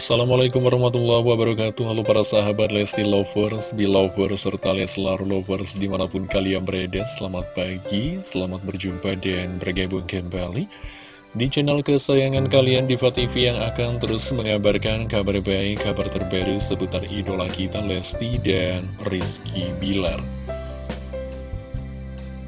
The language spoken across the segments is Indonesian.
Assalamualaikum warahmatullahi wabarakatuh. Halo para sahabat Lesti Lovers, Belovers, serta Leslar Lovers di mana pun kalian berada. Selamat pagi, selamat berjumpa dan bergabung kembali Di channel kesayangan kalian Diva TV yang akan terus mengabarkan kabar baik, kabar terbaru seputar idola kita Lesti dan Rizky Bilar.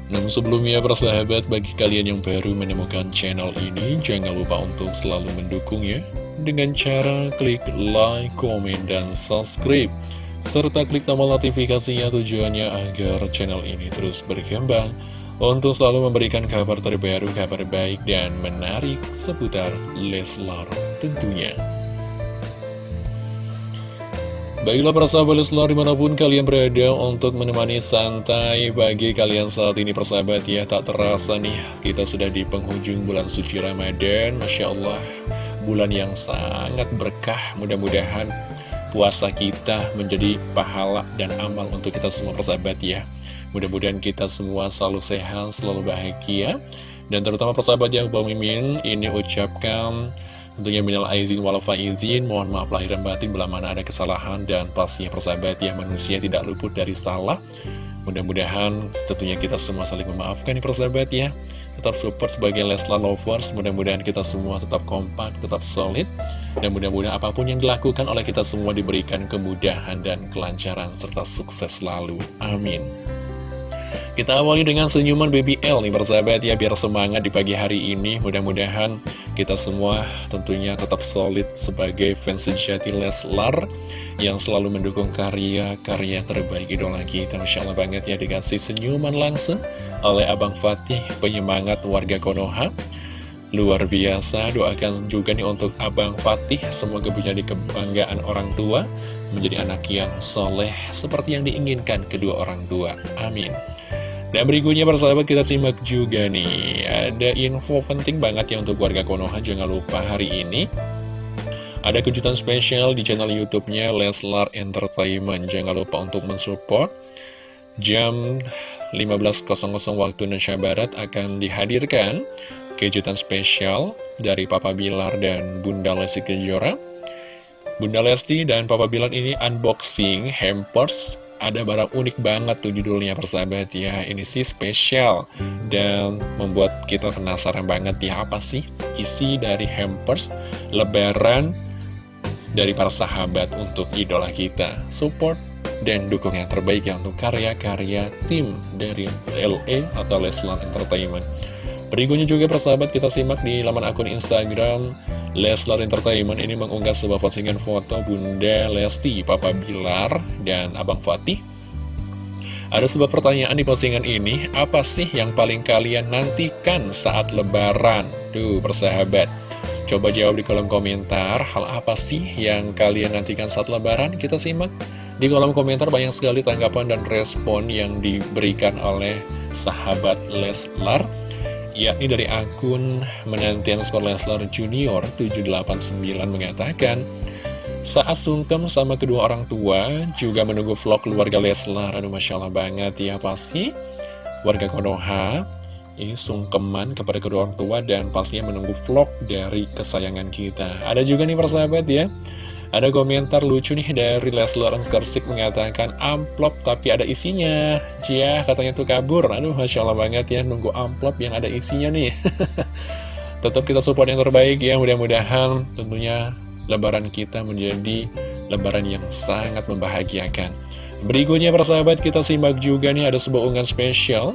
Namun sebelumnya persahabat bagi kalian yang baru menemukan channel ini Jangan lupa untuk selalu mendukungnya Dengan cara klik like, komen, dan subscribe. Serta klik tombol notifikasinya tujuannya agar channel ini terus berkembang. Untuk selalu memberikan kabar terbaru, kabar baik, dan menarik seputar Leslar tentunya. Baiklah persahabat Leslar di mana pun kalian berada untuk menemani santai bagi kalian saat ini persahabat ya Tak terasa nih kita sudah di penghujung bulan suci Ramadan Masya Allah bulan yang sangat berkah. Mudah-mudahan puasa kita menjadi pahala dan amal untuk kita semua persahabat ya. Mudah-mudahan kita semua selalu sehat, selalu bahagia. Dan terutama persahabat yang Bang Mimin ini ucapkan Tentunya minal aizin walafa izin, mohon maaf lahir dan batin bila mana ada kesalahan dan pastinya persahabat ya manusia tidak luput dari salah. Mudah-mudahan tentunya kita semua saling memaafkan nih persahabat ya. Tetap support sebagai Leslar Lovers, mudah-mudahan kita semua tetap kompak, tetap solid. Dan mudah-mudahan apa pun yang dilakukan oleh kita semua diberikan kemudahan dan kelancaran serta sukses selalu. Amin. Kita awali dengan senyuman Baby L nih persahabat ya biar semangat di pagi hari ini. Mudah-mudahan kita semua tentunya tetap solid sebagai fans sejati Leslar yang selalu mendukung karya-karya terbaik idola kita. Masya Allah banget ya dikasih senyuman langsung oleh Abang Fatih penyemangat warga Konoha. Luar biasa, doakan juga nih untuk Abang Fatih Semoga menjadi kebanggaan orang tua Menjadi anak yang soleh Seperti yang diinginkan kedua orang tua. Amin dan berikutnya persahabat kita simak juga nih. Ada info penting banget ya untuk warga Konoha Jangan lupa hari ini. Ada kejutan spesial di channel Youtubenya Leslar Entertainment. Jangan lupa untuk mensupport. Jam 15.00 waktu Indonesia Barat akan dihadirkan Kejutan spesial dari Papa Bilar dan Bunda Lesti Kejora. Bunda Lesti dan Papa Bilar ini unboxing hampers ada barang unik banget tuh judulnya persahabat ya. Ini sih spesial Dan membuat kita penasaran banget ya Apa sih isi dari hampers Lebaran Dari para sahabat untuk idola kita. Support dan dukung yang terbaik ya Untuk karya-karya tim dari LE atau Leslar Entertainment Berikutnya juga persahabat kita simak di laman akun Instagram Leslar Entertainment ini mengunggah sebuah postingan foto Bunda Lesti, Papa Bilar, dan Abang Fatih. Ada sebuah pertanyaan di postingan ini, apa sih yang paling kalian nantikan saat lebaran? Tuh persahabat, coba jawab di kolom komentar, hal apa sih yang kalian nantikan saat lebaran? Kita simak. Di kolom komentar banyak sekali tanggapan dan respon yang diberikan oleh sahabat Leslar yakni dari akun menantian skor Leslar Junior 789 mengatakan saat sungkem sama kedua orang tua juga menunggu vlog keluarga Leslar. Aduh Masya Allah banget. Ya pasti warga Konoha ini sungkeman kepada kedua orang tua dan pastinya menunggu vlog dari kesayangan kita. Ada juga nih persahabat ya ada komentar lucu nih dari Leslar Skarsik mengatakan amplop tapi ada isinya. Cia katanya tuh kabur. Aduh Masya Allah banget ya nunggu amplop yang ada isinya nih. Tetap kita support yang terbaik ya mudah-mudahan tentunya lebaran kita menjadi lebaran yang sangat membahagiakan. Berikutnya persahabat kita simak juga nih ada sebuah unggahan spesial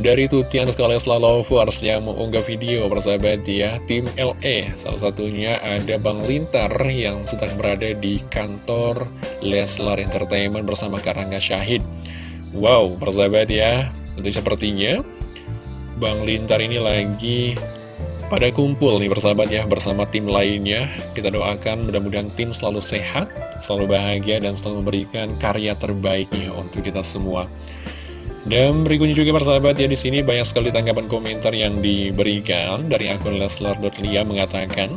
dari Tuti Anuskala Lovers yang mengunggah video persahabat ya Tim LE Salah satunya ada Bang Lintar yang sedang berada di kantor Leslar Entertainment bersama Karangga Syahid. Wow persahabat ya. Tentu sepertinya Bang Lintar ini lagi pada kumpul nih persahabat ya bersama tim lainnya. Kita doakan mudah-mudahan tim selalu sehat Selalu bahagia dan selalu memberikan karya terbaiknya untuk kita semua dan berikutnya juga persahabat ya di sini banyak sekali tanggapan komentar yang diberikan dari akun Leslar.lia mengatakan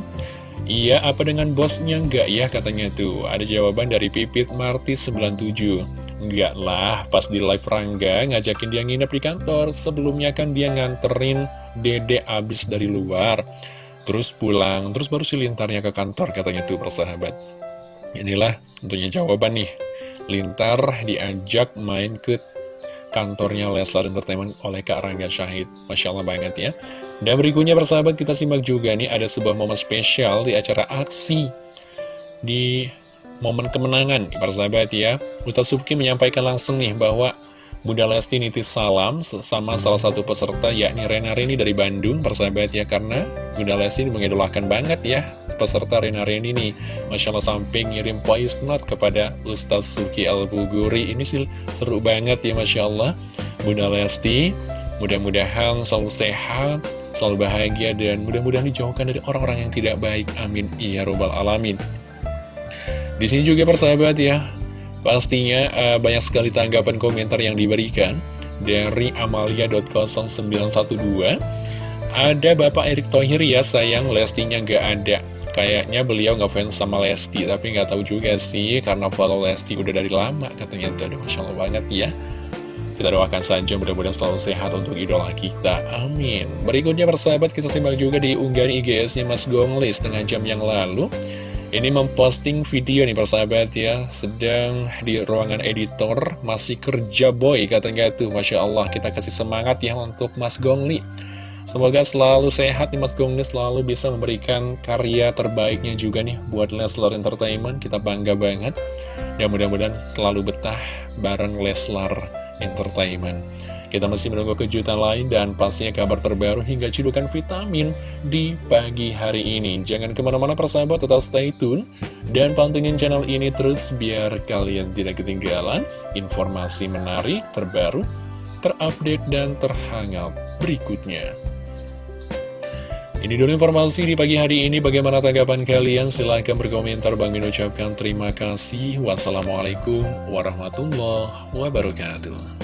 Iya apa dengan bosnya? Enggak ya katanya tuh. Ada jawaban dari Pipit Marti 97 Enggak lah pas di live Rangga ngajakin dia nginep di kantor. Sebelumnya kan dia nganterin dede abis dari luar. Terus pulang, terus baru si Lintarnya ke kantor katanya tuh persahabat. Inilah tentunya jawaban nih. Lintar diajak main ke kantornya Leslar Entertainment oleh Kak Rangga Syahid. Masya Allah banget ya. Dan berikutnya persahabat kita simak juga nih ada sebuah momen spesial di acara aksi di momen kemenangan persahabat ya. Ustaz Subki menyampaikan langsung nih bahwa Bunda Lesti nitip salam sama salah satu peserta yakni Rena Rini dari Bandung persahabat ya karena Bunda Lesti mengidolakan banget ya peserta Rena Rini nih. Masya Allah sampai ngirim voice note kepada Ustaz Suki Al-Buguri ini sih seru banget ya Masya Allah. Bunda Lesti mudah-mudahan selalu sehat selalu bahagia dan mudah-mudahan dijauhkan dari orang-orang yang tidak baik. Amin. Ya robbal alamin. Di sini juga persahabat ya Pastinya uh, banyak sekali tanggapan komentar yang diberikan dari amalia.0912 Ada Bapak Erick Thohir ya sayang Lestinya nggak ada Kayaknya beliau nggak fans sama Lesti Tapi nggak tahu juga sih Karena follow Lesti udah dari lama Katanya tuh Masya Allah banget ya kita doakan saja mudah-mudahan selalu sehat untuk idola kita. Amin. Berikutnya persahabat kita simak juga di unggahan IGS-nya Mas Gongli setengah jam yang lalu. Ini memposting video nih persahabat ya. Sedang di ruangan editor Masih kerja boy katanya tuh. Masya Allah kita kasih semangat ya untuk Mas Gongli. Semoga selalu sehat nih Mas Gongli. Selalu bisa memberikan karya terbaiknya juga nih Buat Leslar Entertainment. Kita bangga banget. Dan mudah-mudahan selalu betah bareng Leslar Entertainment kita masih menunggu kejutan lain dan pastinya kabar terbaru hingga cedukan vitamin di pagi hari ini. Jangan ke mana-mana persahabat, tetap stay tune dan pantengin channel ini terus biar kalian tidak ketinggalan informasi menarik, terbaru, terupdate, dan terhangat berikutnya. Ini dulu informasi di pagi hari ini. Bagaimana tanggapan kalian? Silahkan berkomentar. Bang Min ucapkan terima kasih. Wassalamualaikum warahmatullahi wabarakatuh.